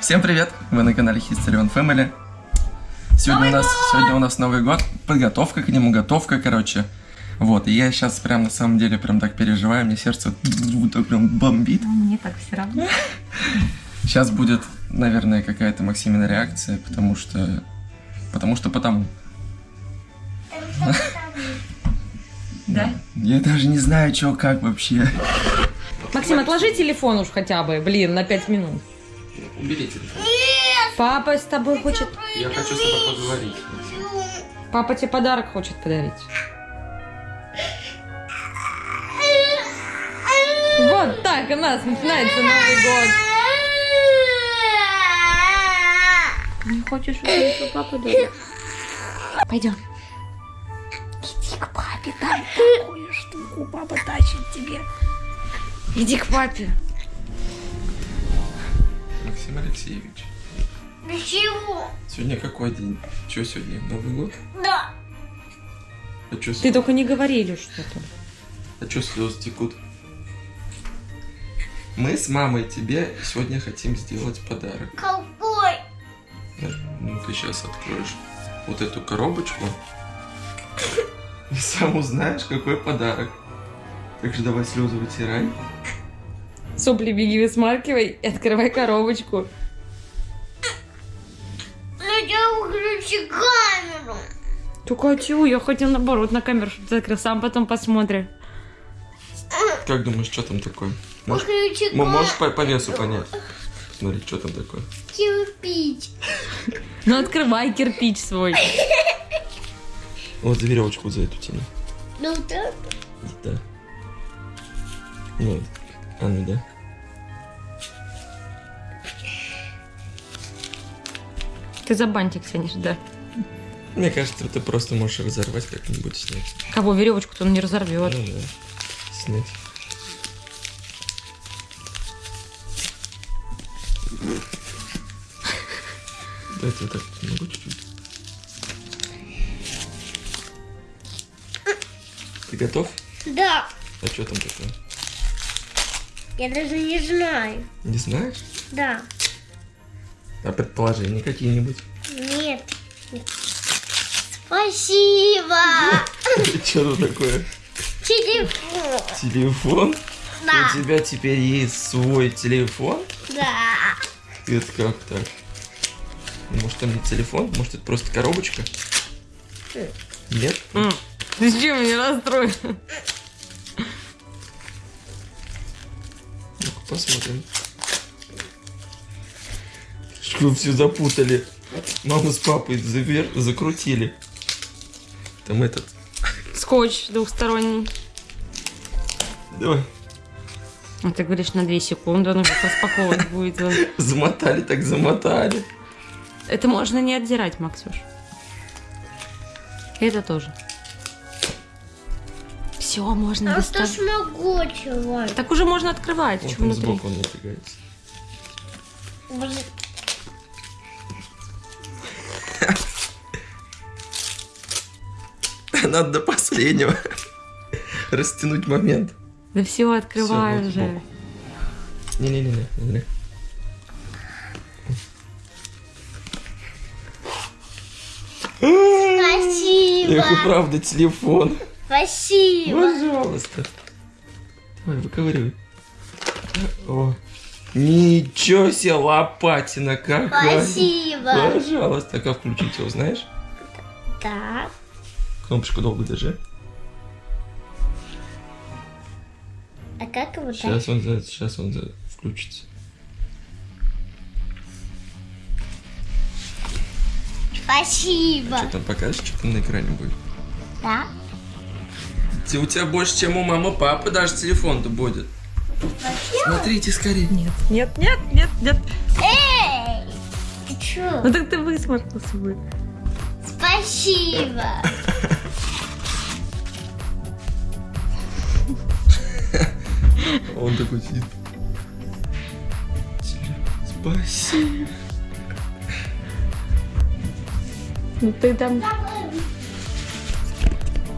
Всем привет! Вы на канале History on Family. Сегодня у нас сегодня у нас Новый год, подготовка к нему, готовка, короче. Вот, и я сейчас прям на самом деле прям так переживаю, мне сердце так прям бомбит. Мне так все равно. Сейчас будет, наверное, какая-то Максимина реакция, потому что... Потому что потому. Да? Я даже не знаю, что как вообще. Максим, отложи телефон уж хотя бы, блин, на пять минут. Убери телефон. Папа с тобой хочет... Я хочу с тобой поговорить. Папа тебе подарок хочет подарить. Вот так у нас начинается Новый год. Не хочешь увидеть, что папа дарит? Пойдем. Иди к папе, там такую штуку папа тащит тебе. Иди к папе. Максим Алексеевич, Для чего? сегодня какой день? Что сегодня? Новый год? Да. А что Ты только не говорили что-то. А что слезы текут? Мы с мамой тебе сегодня хотим сделать подарок. Какой? Ну, ты сейчас откроешь вот эту коробочку и сам узнаешь, какой подарок. Так же давай слезы вытирай. Сопли беги высмаркивай и открывай коробочку. Ну я выключи камеру. Только чего? Я хотел наоборот на камеру что-то закрыл. Сам потом посмотрим. Как думаешь, что там такое? Можешь, Выключи м- можешь по, по весу понять? Смотри, что там такое. Кирпич. Ну открывай кирпич свой. Вот за веревочку за эту тяни. Ну так. Да. Вот. А ну да. Ты за бантик тянешь, да. Мне кажется, ты просто можешь разорвать как-нибудь снять. Кого веревочку-то он не разорвет. Ну да. Снять. Дайте вот так могу чуть-чуть. Ты готов? Да. А что там такое? Я даже не знаю. Не знаешь? Да. А предположения какие-нибудь? Нет. Спасибо. Что тут такое? Телефон. Телефон? Да. У тебя теперь есть свой телефон? Да. Это как так? Может там не телефон? Может это просто коробочка? Нет? Ты чем меня расстроил? Посмотрим. Что все запутали? Маму с папой завер... закрутили. Там этот. Скотч двухсторонний. Давай. Ну, ты говоришь на 2 секунды, он уже распаковывать будет. Замотали, так замотали. Это можно не отдирать, Максюш. Это тоже. Все, можно А что доставать. смогу чего? Так уже можно открывать. Вот что он внутри? сбоку он напрягается. Надо до последнего растянуть момент. Да все, открывай уже. Не-не-не. не. Спасибо. Эх, и правда, телефон. Спасибо. Пожалуйста. Давай, выковыривай. О. Ничего себе, лопатина какая. Спасибо. Пожалуйста. Как включить его, знаешь? Так. Кнопочку долго держи. А как его так? Сейчас он, за- сейчас он включится. Спасибо. Что там покажешь, что там на экране будет? Да. Ты- У тебя больше, чем у мамы, папы даже телефон-то будет. Смотрите скорее. Нет, нет, нет, нет, нет. Эй! Ты чё? Ну так ты высморкался бы. Спасибо. Он такой сидит. Спасибо. Ну ты там...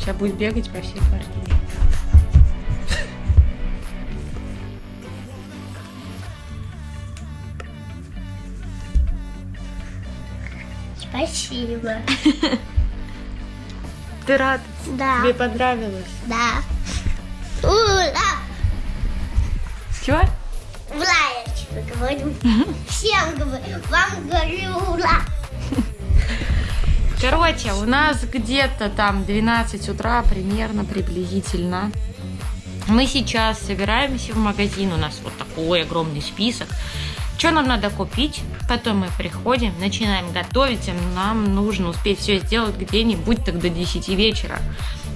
Сейчас будет бегать по всей квартире. Спасибо. Ты рад? Да. Тебе понравилось? Да. Ура! Чего? Ура, я тебе говорю. Всем говорю. Вам говорю ура. Короче, у нас где-то там 12 утра примерно, приблизительно. Мы сейчас собираемся в магазин, у нас вот такой огромный список. Что нам надо купить? Потом мы приходим, начинаем готовить, нам нужно успеть все сделать где-нибудь так до 10 вечера.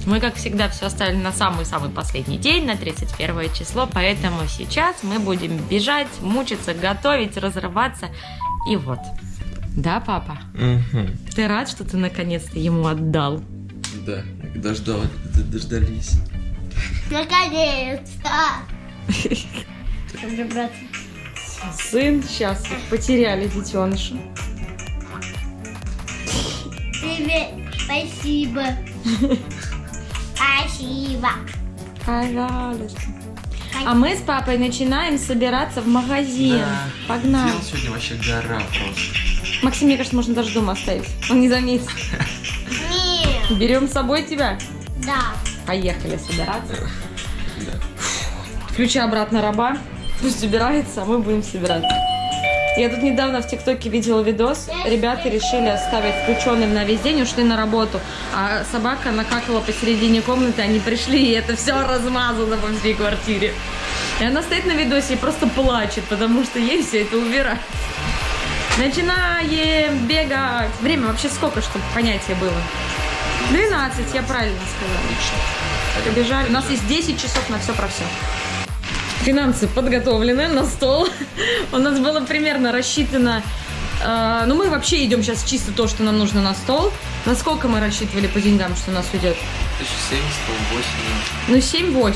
Мы, как всегда, все оставили на самый-самый последний день, на 31 число, поэтому сейчас мы будем бежать, мучиться, готовить, разрываться. И вот. Да, папа? Ты рад, что ты наконец-то ему отдал? Да, дождал, дождались. Наконец-то. Сын, сейчас потеряли детеныша. Тебе спасибо. Спасибо. Пожалуйста. А мы с папой начинаем собираться в магазин. Погнали. Дел сегодня вообще гора просто. Максим, мне кажется, можно даже дома оставить. Он не заметит. Нет. Берем с собой тебя. Да. Поехали собираться. Да. Включи обратно раба. Пусть собирается, а мы будем собираться. Я тут недавно в ТикТоке видела видос. Ребята решили оставить включенным на весь день, ушли на работу. А собака накакала посередине комнаты, они пришли, и это все размазано по всей квартире. И она стоит на видосе и просто плачет, потому что ей все это убирать. Начинаем бегать. Время вообще сколько, чтобы понятие было? 12, я правильно сказала. Побежали. У нас есть 10 часов на все про все. Финансы подготовлены на стол. У нас было примерно рассчитано... э, ну, мы вообще идем сейчас чисто то, что нам нужно на стол. Насколько мы рассчитывали по деньгам, что у нас уйдет? 1700, 8. Ну, 7-8.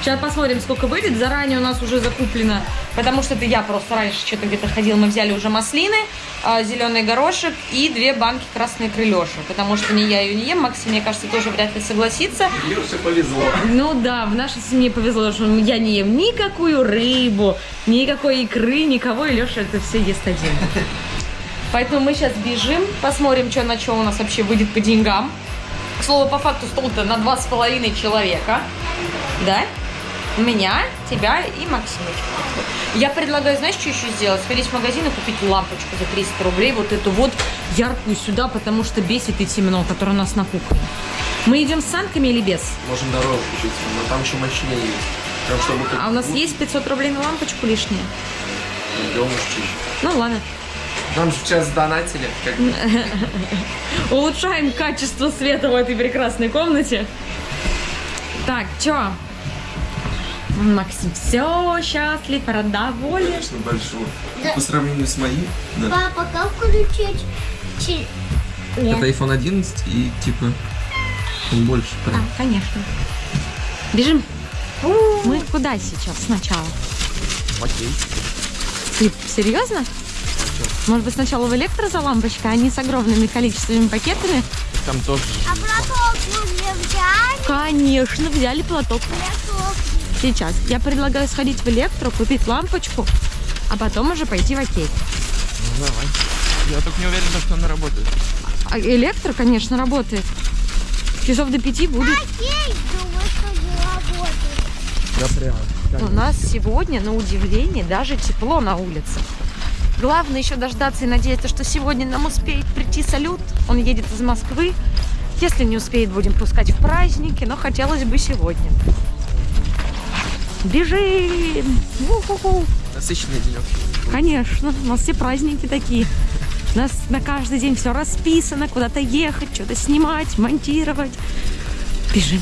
Сейчас посмотрим, сколько выйдет. Заранее у нас уже закуплено, потому что это я просто раньше что-то где-то ходила, мы взяли уже маслины, а, зеленый горошек и две банки красной крылеши. Потому что ни я ее не ем, Максим, мне кажется, тоже вряд ли согласится. Леше повезло. Ну да, в нашей семье повезло, что я не ем никакую рыбу, никакой икры, никого, и Леша это все ест один. Поэтому мы сейчас бежим, посмотрим, что на что у нас вообще выйдет по деньгам. К слову, по факту стол-то на два с половиной человека. Да? Меня, тебя и Максимочку. Я предлагаю, знаешь, что еще сделать? Сходить в магазин и купить лампочку за 300 рублей, вот эту вот яркую сюда, потому что бесит и темно, которая у нас на кухне. Мы идем с санками или без? Можем дорогу включить, но там еще мощнее есть. Прям чтобы А у нас есть 500 рублей на лампочку лишние? Идем уж чище. Ну ладно. Нам же сейчас донатили. Как бы. Улучшаем качество света в этой прекрасной комнате. Так, чё? Максим все счастлив, рад, доволен. Конечно, большой. Да. По сравнению с моим, да. Папа, как включить? чи- Это iPhone 11 и типа он больше А, прям. конечно. Бежим. Мы куда сейчас сначала? Окей. Ты серьезно? Может быть, сначала в электро за лампочкой, а не с огромными количествами пакетами? Там тоже. А платок мы не взяли? Конечно, взяли платок. Платок. Сейчас. Я предлагаю сходить в электро, купить лампочку, а потом уже пойти в окей. Ну, давай. Я только не уверен, что она работает. А электро, конечно, работает. Часов до пяти будет. Окей, думаю, что не работает. Да прям. У нас сегодня, на удивление, даже тепло на улице. Главное еще дождаться и надеяться, что сегодня нам успеет прийти салют. Он едет из Москвы. Если не успеет, будем пускать в праздники, но хотелось бы сегодня. Бежим! У-ху-ху. Насыщенный денек. Конечно, у нас все праздники такие. У нас на каждый день все расписано, куда-то ехать, что-то снимать, монтировать. Бежим.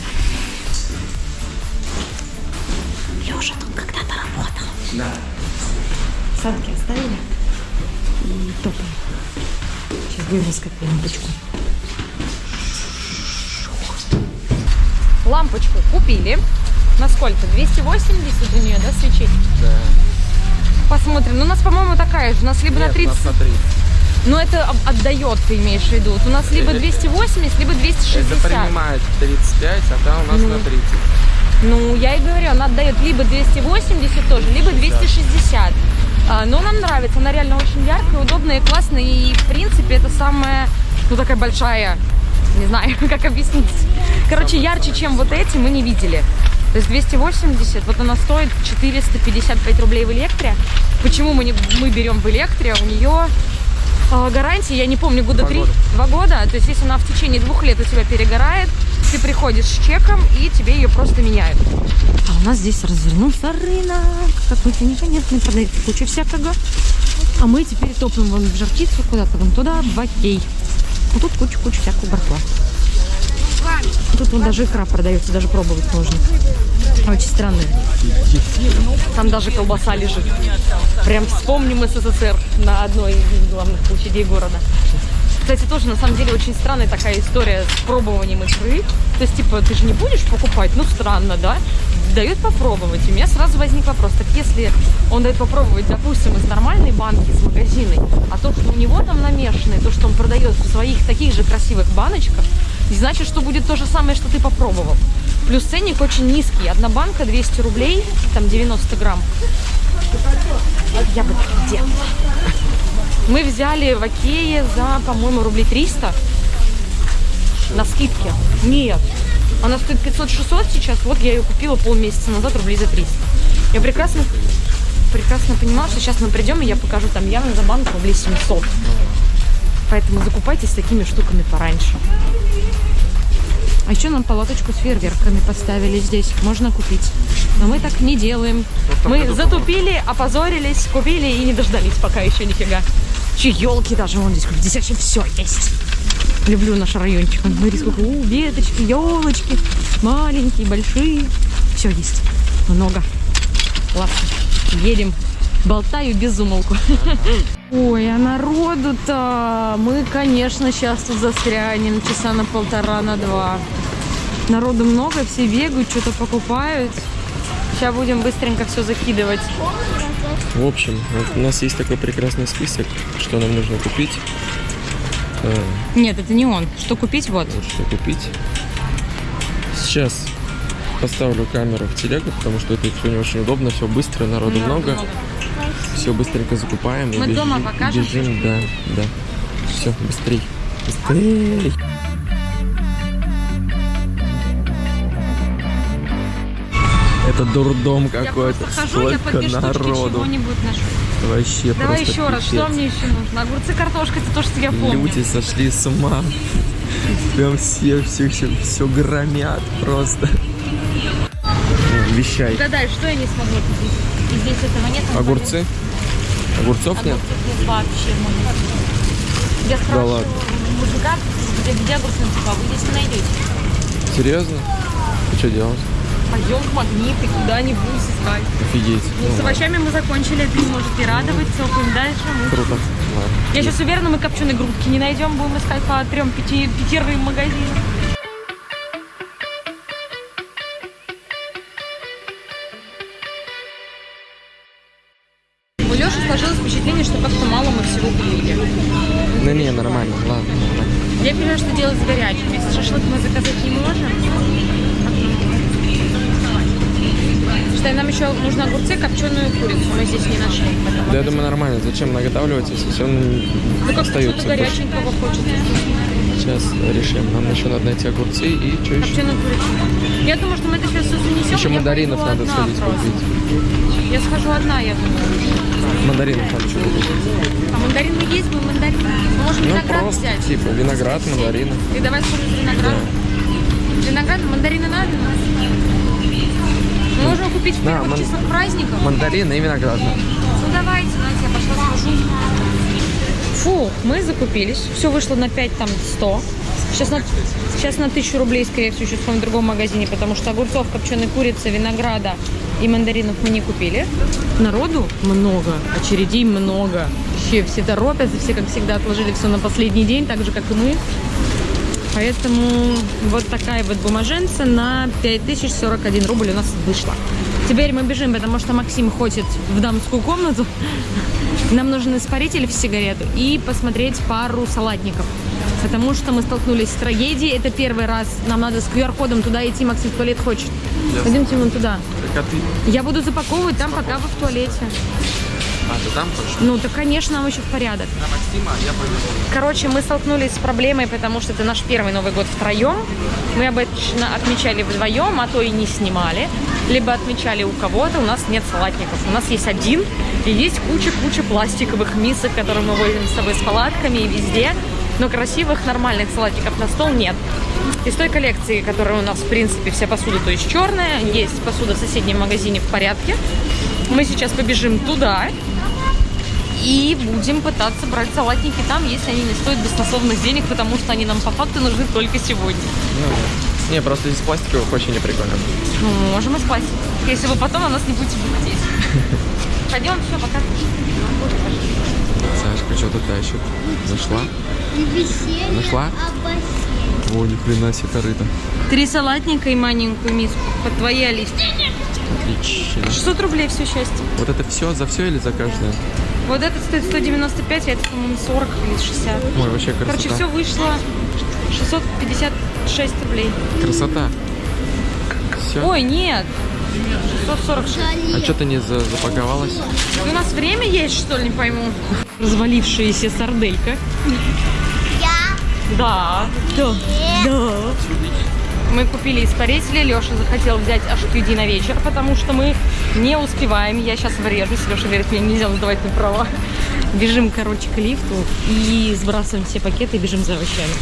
Леша тут когда-то работал. Да. Санки оставили топаем. Сейчас будем искать лампочку. Лампочку купили. На сколько? 280 у нее, да, свечей? Да. Посмотрим. Ну, у нас, по-моему, такая же. У нас либо на 30... смотри. Ну, это об- отдает, ты имеешь в виду. Вот У нас либо 280, либо 260. Это принимает 35, а там у нас Ну. на 30. Ну, я и говорю, она отдает либо 280 тоже, либо 260. А, но нам нравится, она реально очень яркая, удобная и классная. И, в принципе, это самая, ну, такая большая, не знаю, как объяснить. Короче, ярче, чем вот эти, мы не видели. То есть 280, вот она стоит 455 рублей в электре. Почему мы, не, мы берем в электре? У нее а, гарантия, я не помню, года Два три, года. два года. То есть если она в течение двух лет у тебя перегорает, ты приходишь с чеком и тебе ее просто меняют. А у нас здесь развернулся рынок. Какой-то непонятный, продается куча всякого. А мы теперь топаем вон в жаркицу, куда-то вон туда, в окей. А тут куча-куча всякого барахла. Тут вот даже икра продается, даже пробовать можно. Очень странная. Там даже колбаса лежит. Прям вспомним СССР на одной из главных площадей города. Кстати, тоже на самом деле очень странная такая история с пробованием икры. То есть, типа, ты же не будешь покупать, ну странно, да? Дают попробовать. И у меня сразу возник вопрос, так если он дает попробовать, допустим, из нормальной банки, из магазины, а то, что у него там намешанное, то, что он продает в своих таких же красивых баночках, не значит, что будет то же самое, что ты попробовал. Плюс ценник очень низкий. Одна банка 200 рублей, там 90 грамм. Я так делала. Мы взяли в Окее за, по-моему, рублей 300 на скидке. Нет. Она стоит 500-600 сейчас. Вот я ее купила полмесяца назад рублей за 300. Я прекрасно, прекрасно понимала, что сейчас мы придем, и я покажу там явно за банку рублей 700. Поэтому закупайтесь такими штуками пораньше. А еще нам палаточку с фейерверками поставили здесь. Можно купить. Но мы так не делаем. Мы затупили, опозорились, купили и не дождались пока еще нифига. Че елки даже вон здесь, здесь вообще все есть. Люблю наш райончик. Смотри, сколько у, веточки, елочки, маленькие, большие. Все есть. Много. Ладно, едем. Болтаю без умолку. Ой, а народу-то мы, конечно, сейчас тут застрянем часа на полтора, на два. Народу много, все бегают, что-то покупают. Сейчас будем быстренько все закидывать. В общем, вот у нас есть такой прекрасный список, что нам нужно купить. Э, Нет, это не он. Что купить? Вот. что купить. Сейчас поставлю камеру в телегу, потому что это все не очень удобно, все быстро, народу много. Все быстренько закупаем. и Мы бежим- дома покажем Бежим, да, да. Все, быстрей. Быстрей. Это дурдом какой-то. я просто хожу, я по две народу. чего-нибудь ношу. Вообще Давай просто еще раз, что пипец. мне еще нужно? Огурцы, картошка, это то, что я помню. Люди сошли с ума. Прям все, все, все, все громят просто. Вещай. Угадай, что я не смогла купить? И здесь этого нет. Огурцы? Огурцов нет? Огурцов нет вообще магазине. Я спрашиваю ладно. у мужика, где, где огурцы, он типа, вы здесь не найдете. Серьезно? И что делать? Пойдем в магнит и куда-нибудь искать. Офигеть. Ну, с овощами мы закончили, ты можете радовать, цокаем дальше. Мы... круто. Ладно. Я сейчас уверена, мы копченые грудки не найдем, будем искать по трем пяти, пятерым магазинам. У Леши сложилось впечатление, что как-то мало мы всего купили. Ну не, нормально, ладно. Я понимаю, что делать с горячим. Если шашлык мы заказать не можем. Что нам еще нужно огурцы, копченую курицу. Мы здесь не нашли. Да я думаю, нормально. Зачем наготавливать, если все Ну как остается? горяченького хочется. Сейчас решим. Нам еще надо найти огурцы и что еще? Копченую курицу. Я думаю, что мы это сейчас все занесем. Еще мандаринов надо сходить просто. купить. Я схожу одна, я думаю. Мандаринов надо еще купить. А мандарины есть, мы мандарины. Мы можем Ну виноград просто, взять. типа, виноград, мандарины. И давай сходим с виноградом. Виноград, мандарины надо? Мы можем купить в первых ман- числах праздников. Мандарины и виноград. Ну давайте, давайте, я пошла схожу. Фу, мы закупились. Все вышло на 5, там 100. Сейчас на, сейчас на 1000 рублей, скорее всего, еще в другом магазине, потому что огурцов, копченой курицы, винограда и мандаринов мы не купили. Народу много, очередей много. Вообще все торопятся, все, как всегда, отложили все на последний день, так же, как и мы. Поэтому вот такая вот бумаженца на 5041 рубль у нас вышла. Теперь мы бежим, потому что Максим хочет в дамскую комнату. Нам нужен испаритель в сигарету и посмотреть пару салатников. Потому что мы столкнулись с трагедией. Это первый раз. Нам надо с QR-кодом туда идти. Максим в туалет хочет. Пойдемте вон туда. Коты. Я буду запаковывать там, пока вы в туалете. А, ты там хочешь? Ну, да, конечно, нам еще в порядок. На Максима, а я повезу. Короче, мы столкнулись с проблемой, потому что это наш первый Новый год втроем. Мы обычно отмечали вдвоем, а то и не снимали. Либо отмечали у кого-то, у нас нет салатников. У нас есть один, и есть куча-куча пластиковых мисок, которые мы возим с собой с палатками и везде. Но красивых, нормальных салатников на стол нет. Из той коллекции, которая у нас, в принципе, вся посуда, то есть черная, есть посуда в соседнем магазине в порядке. Мы сейчас побежим туда, и будем пытаться брать салатники там, если они не стоят баснословных денег, потому что они нам по факту нужны только сегодня. Ну. Не, просто из пластиковых очень не прикольно. Ну, можем и спать, если вы потом на нас не будете бухтеть. Пойдем, все, пока. Сашка что-то тащит. Зашла? Нашла? О, ни хрена себе корыто. Три салатника и маленькую миску под твои Алисты. Отлично. 600 рублей все счастье. Вот это все за все или за каждое? Вот этот стоит 195, а это, по-моему, 40 или 60. Ой, вообще красота. Короче, все вышло 656 рублей. Красота. Все. Ой, нет. 646. А что ты не за- запаковалась? У нас время есть, что ли, не пойму. Развалившаяся сарделька. Я Да. Да. Да. Мы купили испарители. Леша захотел взять HQD на вечер, потому что мы не успеваем. Я сейчас врежусь. Леша говорит, мне нельзя сдавать на права. Бежим, короче, к лифту и сбрасываем все пакеты и бежим за овощами.